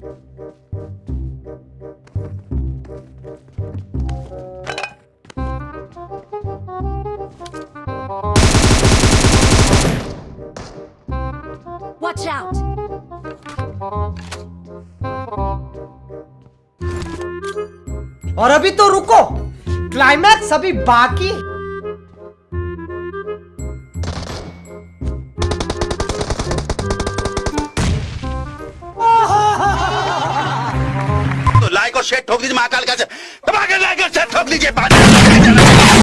Watch out! और अभी तो रुको क्लाइमैक्स अभी बाकी तो शेट ठोक दीजिए महाकाल का लाइक और ठोक दीजिए